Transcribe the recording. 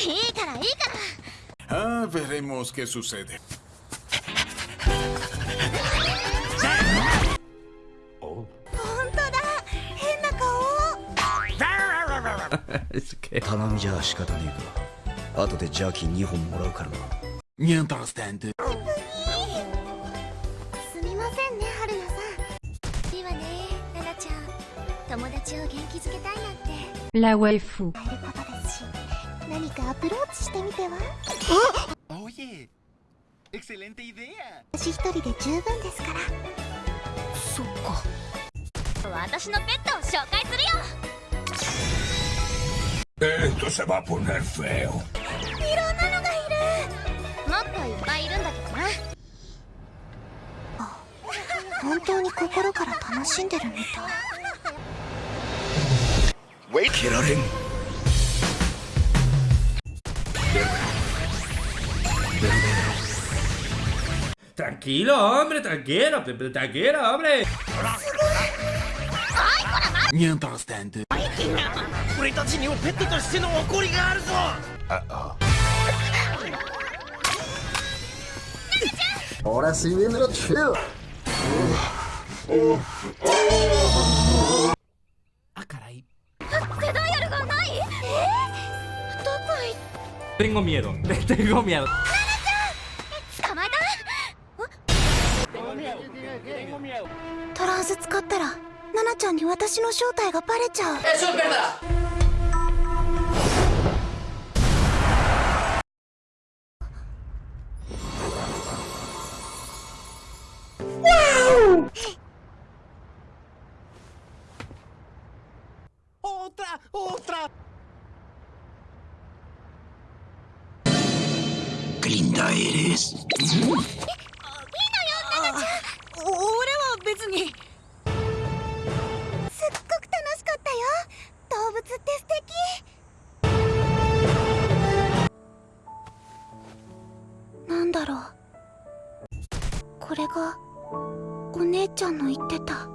いいからいいから。Ah, veremos qué sucede. 本当だ変な顔.頼みじゃ仕方ねえか後でジャーキー2本もらうからな Mientras tanto, すみませんね春菜さんいいわね奈々ちゃん友達を元気づけたいなんてことですし何かアプローチしてみては？Oye, excelente idea. 私一人で十分ですから。そっか。私のペットを紹介するよ。esto se va a poner feo. いろんなのがいる。もっといっぱいいるんだけどな。本当に心から楽しんでるみたい。蹴られん Tranquilo, hombre, tranquilo, tranquilo, hombre. Mientras tanto. Ahora sí viene lo chido. Ah, caray. Tengo miedo, tengo miedo. トランス使ったらナナちゃんに私の正体がバレちゃう。otra otra Qué linda eres お俺は別に。すっごく楽しかったよ。動物って素敵。なんだろう。これがお姉ちゃんの言ってた。